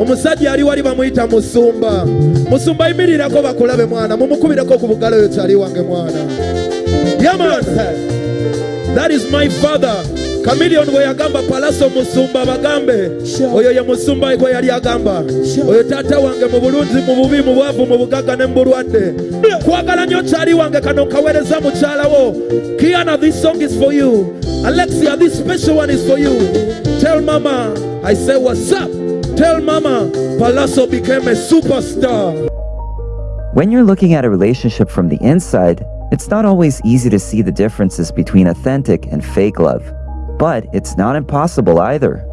omusajja ali wali bamuyita musumba. Musumba yimirirako bakulabe mwana mumukubireko ku bugalo oyo kyali wange mwana. Yaman that is my father. Kamiliyoni bwe yagamba Pallaso musumba bagambe. Oyo ye musumba gwe yali agamba. Oyo taata wange mu bulungi mu bubi mu bwavu mu bugagga ne mu bulwadde kwagala nnyo kyali wange kano nkaweereza mukyalawo kiana this song is for you. Alexia this special one is for you. Tell mama i say what's up tell mama Pallaso became a superstar When you're looking at a relationship from the inside, it's not always easy to see the differences between authentic and fake love. But it's not impossible either.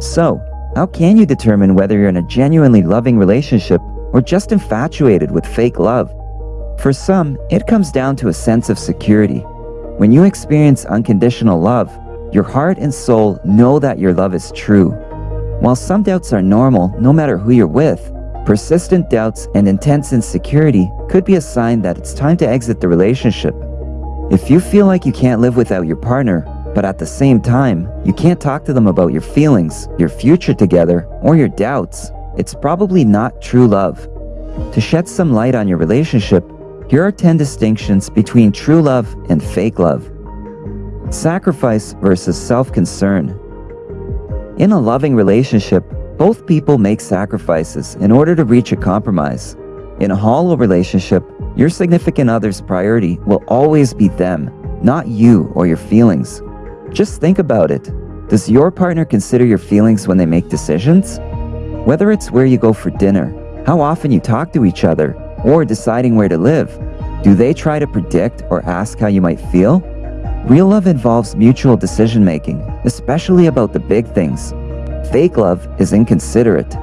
So, how can you determine whether you're in a genuinely loving relationship or just infatuated with fake love? For some, it comes down to a sense of security. When you experience unconditional love, your heart and soul know that your love is true. While some doubts are normal no matter who you're with, persistent doubts and intense insecurity could be a sign that it's time to exit the relationship. If you feel like you can't live without your partner, but at the same time, you can't talk to them about your feelings, your future together, or your doubts, it's probably not true love. To shed some light on your relationship, here are 10 distinctions between true love and fake love. Sacrifice versus self-concern. In a loving relationship, both people make sacrifices in order to reach a compromise. In a hollow relationship, your significant other's priority will always be them, not you or your feelings. Just think about it. Does your partner consider your feelings when they make decisions? Whether it's where you go for dinner, how often you talk to each other, or deciding where to live, do they try to predict or ask how you might feel? Real love involves mutual decision making, especially about the big things. Fake love is inconsiderate.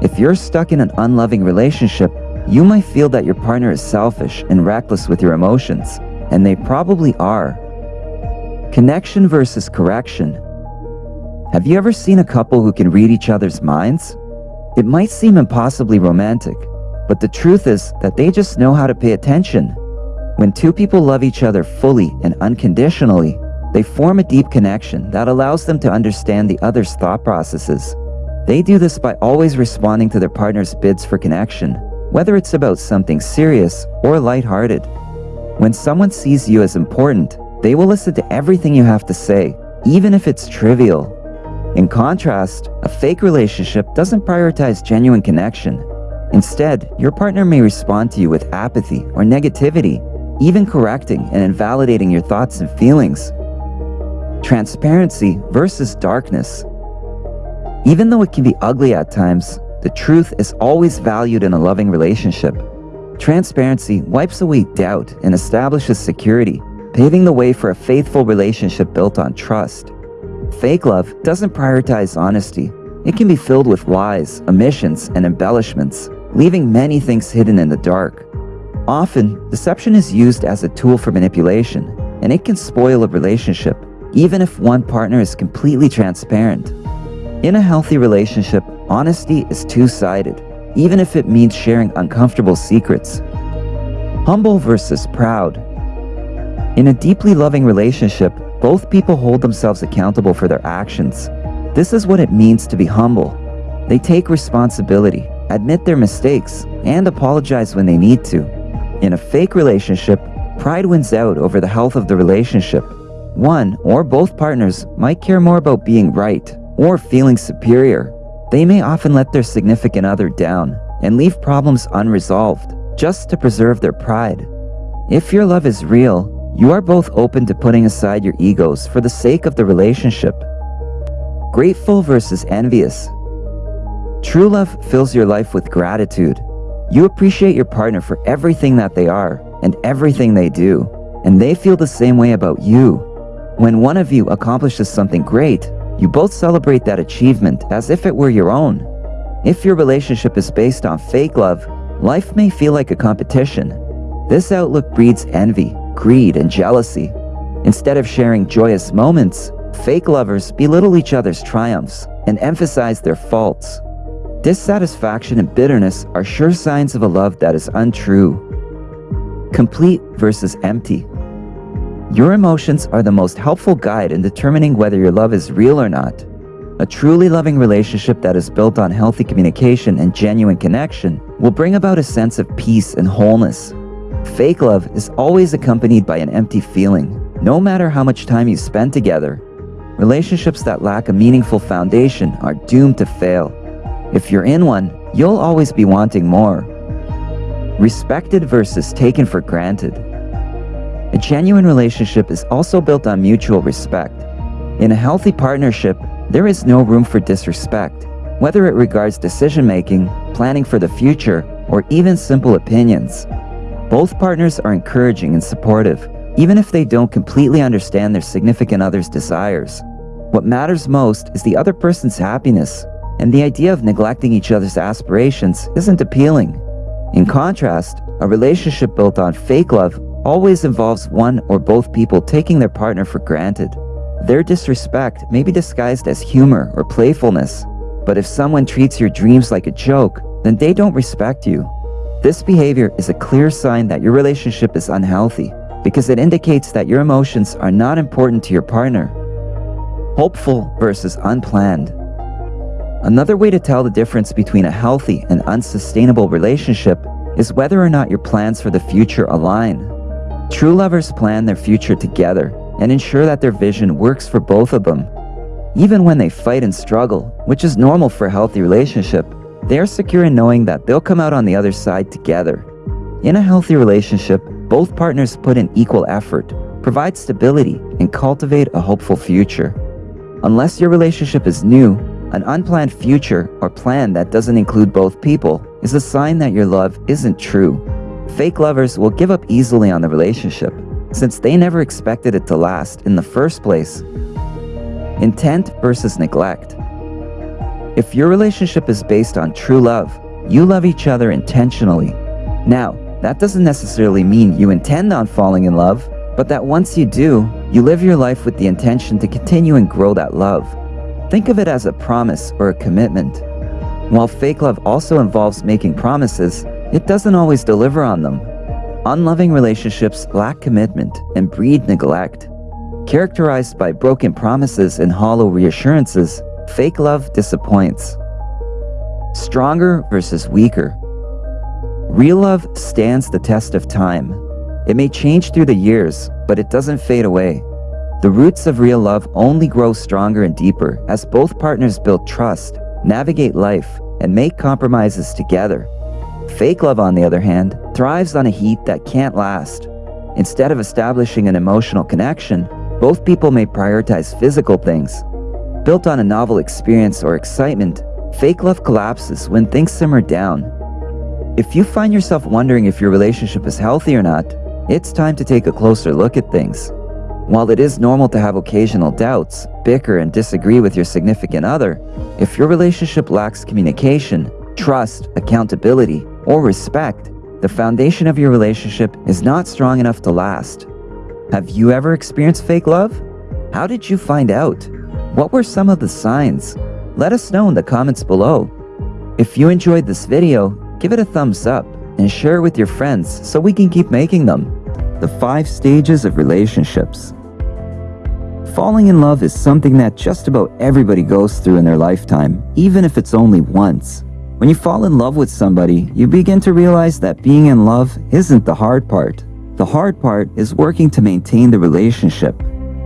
If you're stuck in an unloving relationship, you might feel that your partner is selfish and reckless with your emotions, and they probably are. Connection versus correction. Have you ever seen a couple who can read each other's minds? It might seem impossibly romantic, but the truth is that they just know how to pay attention. When two people love each other fully and unconditionally, they form a deep connection that allows them to understand the other's thought processes. They do this by always responding to their partner's bids for connection, whether it's about something serious or lighthearted. When someone sees you as important, they will listen to everything you have to say, even if it's trivial. In contrast, a fake relationship doesn't prioritize genuine connection. Instead, your partner may respond to you with apathy or negativity, even correcting and invalidating your thoughts and feelings. Transparency versus darkness. Even though it can be ugly at times, the truth is always valued in a loving relationship. Transparency wipes away doubt and establishes security, paving the way for a faithful relationship built on trust. Fake love doesn't prioritize honesty. It can be filled with lies, omissions, and embellishments, leaving many things hidden in the dark. Often, deception is used as a tool for manipulation, and it can spoil a relationship, even if one partner is completely transparent. In a healthy relationship, honesty is two-sided, even if it means sharing uncomfortable secrets. Humble versus proud. In a deeply loving relationship, both people hold themselves accountable for their actions. This is what it means to be humble. They take responsibility, admit their mistakes, and apologize when they need to. In a fake relationship, pride wins out over the health of the relationship. One or both partners might care more about being right or feeling superior. They may often let their significant other down and leave problems unresolved just to preserve their pride. If your love is real, you are both open to putting aside your egos for the sake of the relationship. Grateful versus envious. True love fills your life with gratitude. You appreciate your partner for everything that they are and everything they do, and they feel the same way about you. When one of you accomplishes something great, you both celebrate that achievement as if it were your own. If your relationship is based on fake love, life may feel like a competition. This outlook breeds envy, greed, and jealousy. Instead of sharing joyous moments, fake lovers belittle each other's triumphs and emphasize their faults. Dissatisfaction and bitterness are sure signs of a love that is untrue. Complete versus empty. Your emotions are the most helpful guide in determining whether your love is real or not. A truly loving relationship that is built on healthy communication and genuine connection will bring about a sense of peace and wholeness. Fake love is always accompanied by an empty feeling, no matter how much time you spend together. Relationships that lack a meaningful foundation are doomed to fail. If you're in one, you'll always be wanting more. Respected versus taken for granted. A genuine relationship is also built on mutual respect. In a healthy partnership, there is no room for disrespect, whether it regards decision-making, planning for the future, or even simple opinions. Both partners are encouraging and supportive, even if they don't completely understand their significant other's desires. What matters most is the other person's happiness, and the idea of neglecting each other's aspirations isn't appealing. In contrast, a relationship built on fake love always involves one or both people taking their partner for granted. Their disrespect may be disguised as humor or playfulness, but if someone treats your dreams like a joke, then they don't respect you. This behavior is a clear sign that your relationship is unhealthy because it indicates that your emotions are not important to your partner. Hopeful versus unplanned. Another way to tell the difference between a healthy and unsustainable relationship is whether or not your plans for the future align. True lovers plan their future together and ensure that their vision works for both of them. Even when they fight and struggle, which is normal for a healthy relationship, they are secure in knowing that they'll come out on the other side together. In a healthy relationship, both partners put in equal effort, provide stability, and cultivate a hopeful future. Unless your relationship is new, an unplanned future or plan that doesn't include both people is a sign that your love isn't true. Fake lovers will give up easily on the relationship, since they never expected it to last in the first place. Intent versus neglect. If your relationship is based on true love, you love each other intentionally. Now, that doesn't necessarily mean you intend on falling in love, but that once you do, you live your life with the intention to continue and grow that love. Think of it as a promise or a commitment. While fake love also involves making promises, it doesn't always deliver on them. Unloving relationships lack commitment and breed neglect. Characterized by broken promises and hollow reassurances, Fake love disappoints. Stronger versus weaker. Real love stands the test of time. It may change through the years, but it doesn't fade away. The roots of real love only grow stronger and deeper as both partners build trust, navigate life, and make compromises together. Fake love, on the other hand, thrives on a heat that can't last. Instead of establishing an emotional connection, both people may prioritize physical things, Built on a novel experience or excitement, fake love collapses when things simmer down. If you find yourself wondering if your relationship is healthy or not, it's time to take a closer look at things. While it is normal to have occasional doubts, bicker, and disagree with your significant other, if your relationship lacks communication, trust, accountability, or respect, the foundation of your relationship is not strong enough to last. Have you ever experienced fake love? How did you find out? What were some of the signs? Let us know in the comments below. If you enjoyed this video, give it a thumbs up and share it with your friends so we can keep making them. The 5 Stages of Relationships Falling in love is something that just about everybody goes through in their lifetime, even if it's only once. When you fall in love with somebody, you begin to realize that being in love isn't the hard part. The hard part is working to maintain the relationship.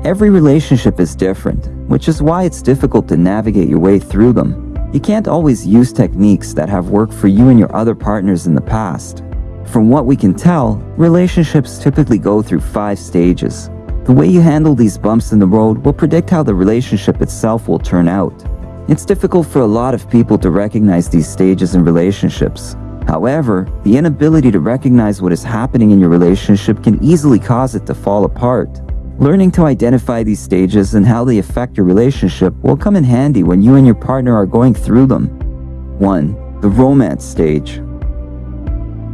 Every relationship is different, which is why it's difficult to navigate your way through them. You can't always use techniques that have worked for you and your other partners in the past. From what we can tell, relationships typically go through five stages. The way you handle these bumps in the road will predict how the relationship itself will turn out. It's difficult for a lot of people to recognize these stages in relationships. However, the inability to recognize what is happening in your relationship can easily cause it to fall apart. Learning to identify these stages and how they affect your relationship will come in handy when you and your partner are going through them. 1. The romance stage.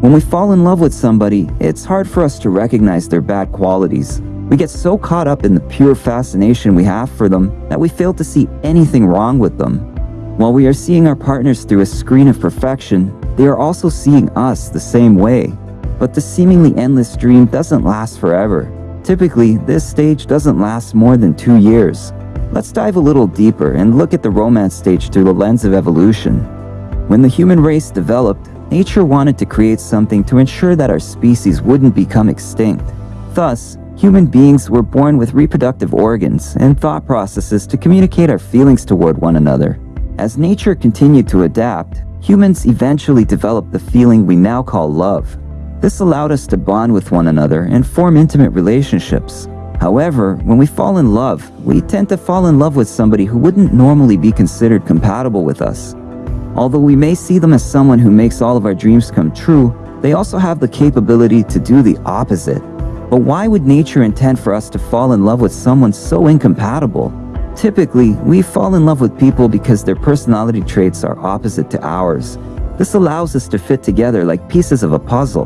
When we fall in love with somebody, it's hard for us to recognize their bad qualities. We get so caught up in the pure fascination we have for them that we fail to see anything wrong with them. While we are seeing our partners through a screen of perfection, they are also seeing us the same way. But the seemingly endless dream doesn't last forever. Typically, this stage doesn't last more than two years. Let's dive a little deeper and look at the romance stage through the lens of evolution. When the human race developed, nature wanted to create something to ensure that our species wouldn't become extinct. Thus, human beings were born with reproductive organs and thought processes to communicate our feelings toward one another. As nature continued to adapt, humans eventually developed the feeling we now call love. This allowed us to bond with one another and form intimate relationships. However, when we fall in love, we tend to fall in love with somebody who wouldn't normally be considered compatible with us. Although we may see them as someone who makes all of our dreams come true, they also have the capability to do the opposite. But why would nature intend for us to fall in love with someone so incompatible? Typically, we fall in love with people because their personality traits are opposite to ours. This allows us to fit together like pieces of a puzzle.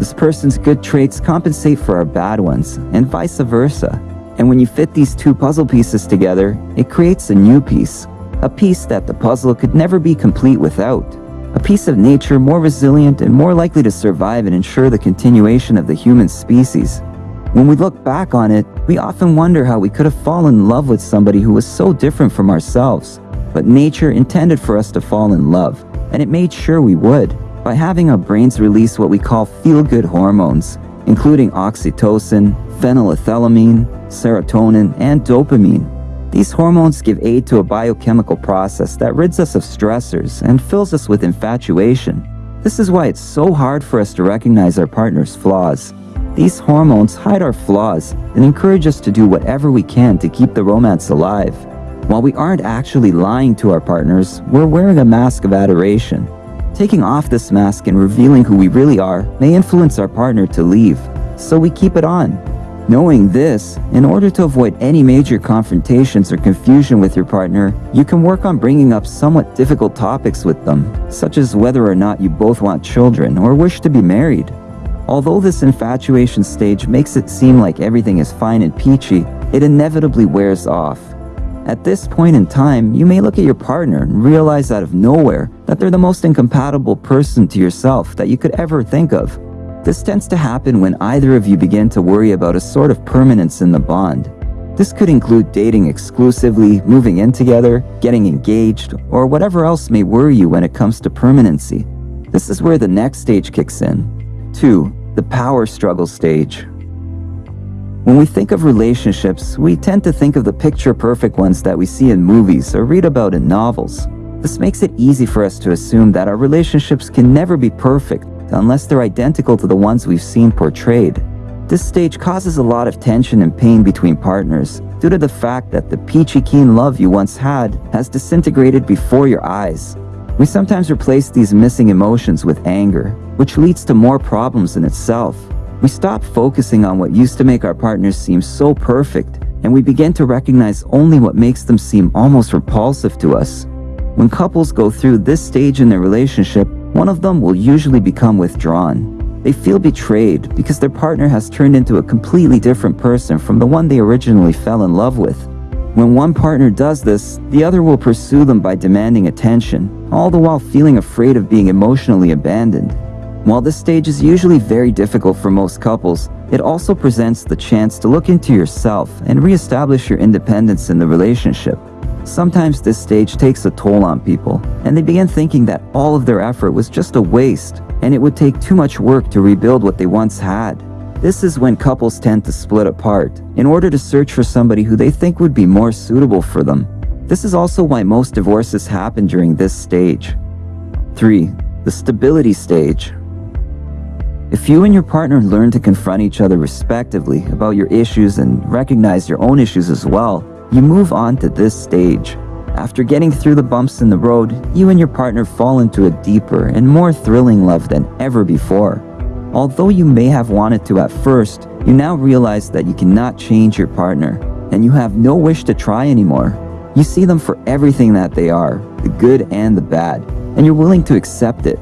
This person's good traits compensate for our bad ones, and vice versa. And when you fit these two puzzle pieces together, it creates a new piece. A piece that the puzzle could never be complete without. A piece of nature more resilient and more likely to survive and ensure the continuation of the human species. When we look back on it, we often wonder how we could have fallen in love with somebody who was so different from ourselves. But nature intended for us to fall in love, and it made sure we would by having our brains release what we call feel-good hormones, including oxytocin, phenylethylamine, serotonin, and dopamine. These hormones give aid to a biochemical process that rids us of stressors and fills us with infatuation. This is why it's so hard for us to recognize our partner's flaws. These hormones hide our flaws and encourage us to do whatever we can to keep the romance alive. While we aren't actually lying to our partners, we're wearing a mask of adoration. Taking off this mask and revealing who we really are may influence our partner to leave, so we keep it on. Knowing this, in order to avoid any major confrontations or confusion with your partner, you can work on bringing up somewhat difficult topics with them, such as whether or not you both want children or wish to be married. Although this infatuation stage makes it seem like everything is fine and peachy, it inevitably wears off. At this point in time, you may look at your partner and realize out of nowhere that they're the most incompatible person to yourself that you could ever think of. This tends to happen when either of you begin to worry about a sort of permanence in the bond. This could include dating exclusively, moving in together, getting engaged, or whatever else may worry you when it comes to permanency. This is where the next stage kicks in. 2. The power struggle stage. When we think of relationships, we tend to think of the picture-perfect ones that we see in movies or read about in novels. This makes it easy for us to assume that our relationships can never be perfect unless they're identical to the ones we've seen portrayed. This stage causes a lot of tension and pain between partners due to the fact that the peachy keen love you once had has disintegrated before your eyes. We sometimes replace these missing emotions with anger, which leads to more problems in itself. We stop focusing on what used to make our partners seem so perfect, and we begin to recognize only what makes them seem almost repulsive to us. When couples go through this stage in their relationship, one of them will usually become withdrawn. They feel betrayed because their partner has turned into a completely different person from the one they originally fell in love with. When one partner does this, the other will pursue them by demanding attention, all the while feeling afraid of being emotionally abandoned. While this stage is usually very difficult for most couples, it also presents the chance to look into yourself and reestablish your independence in the relationship. Sometimes this stage takes a toll on people, and they begin thinking that all of their effort was just a waste, and it would take too much work to rebuild what they once had. This is when couples tend to split apart, in order to search for somebody who they think would be more suitable for them. This is also why most divorces happen during this stage. 3. The stability stage. If you and your partner learn to confront each other respectively about your issues and recognize your own issues as well, you move on to this stage. After getting through the bumps in the road, you and your partner fall into a deeper and more thrilling love than ever before. Although you may have wanted to at first, you now realize that you cannot change your partner, and you have no wish to try anymore. You see them for everything that they are, the good and the bad, and you're willing to accept it.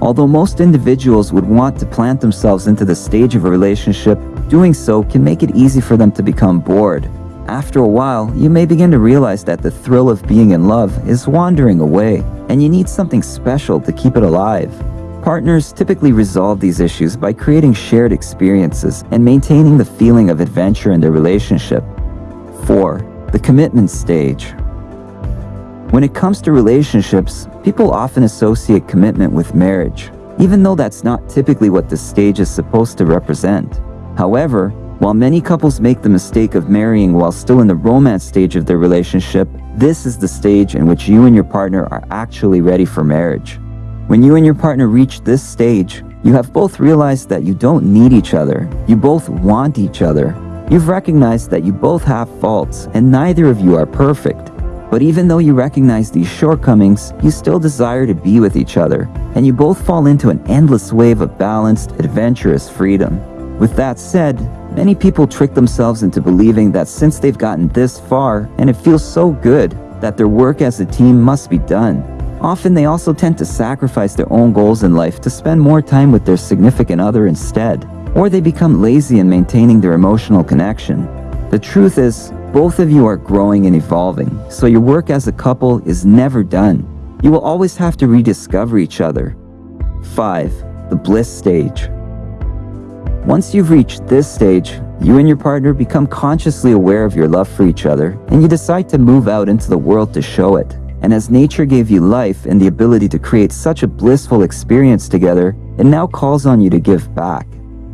Although most individuals would want to plant themselves into the stage of a relationship, doing so can make it easy for them to become bored. After a while, you may begin to realize that the thrill of being in love is wandering away, and you need something special to keep it alive. Partners typically resolve these issues by creating shared experiences and maintaining the feeling of adventure in their relationship. 4. The commitment stage. When it comes to relationships, people often associate commitment with marriage, even though that's not typically what this stage is supposed to represent. However, while many couples make the mistake of marrying while still in the romance stage of their relationship, this is the stage in which you and your partner are actually ready for marriage. When you and your partner reach this stage, you have both realized that you don't need each other. You both want each other. You've recognized that you both have faults and neither of you are perfect. But even though you recognize these shortcomings, you still desire to be with each other, and you both fall into an endless wave of balanced, adventurous freedom. With that said, many people trick themselves into believing that since they've gotten this far and it feels so good, that their work as a team must be done. Often they also tend to sacrifice their own goals in life to spend more time with their significant other instead, or they become lazy in maintaining their emotional connection. The truth is, both of you are growing and evolving, so your work as a couple is never done. You will always have to rediscover each other. 5. The bliss stage. Once you've reached this stage, you and your partner become consciously aware of your love for each other, and you decide to move out into the world to show it. And as nature gave you life and the ability to create such a blissful experience together, it now calls on you to give back.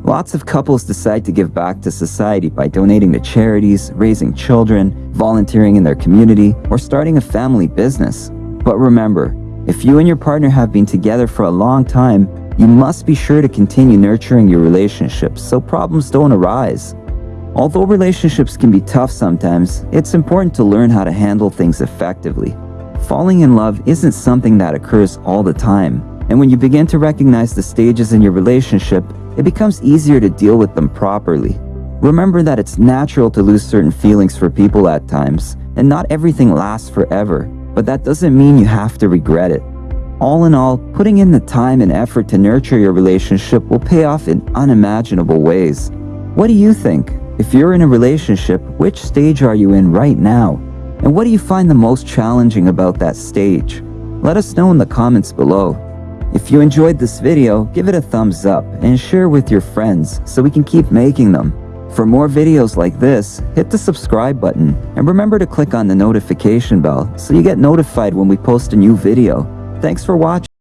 Lots of couples decide to give back to society by donating to charities, raising children, volunteering in their community, or starting a family business. But remember, if you and your partner have been together for a long time, you must be sure to continue nurturing your relationships so problems don't arise. Although relationships can be tough sometimes, it's important to learn how to handle things effectively. Falling in love isn't something that occurs all the time, and when you begin to recognize the stages in your relationship, it becomes easier to deal with them properly. Remember that it's natural to lose certain feelings for people at times, and not everything lasts forever, but that doesn't mean you have to regret it. All in all, putting in the time and effort to nurture your relationship will pay off in unimaginable ways. What do you think? If you're in a relationship, which stage are you in right now? And what do you find the most challenging about that stage? Let us know in the comments below. If you enjoyed this video, give it a thumbs up and share with your friends so we can keep making them. For more videos like this, hit the subscribe button and remember to click on the notification bell so you get notified when we post a new video. Thanks for watching.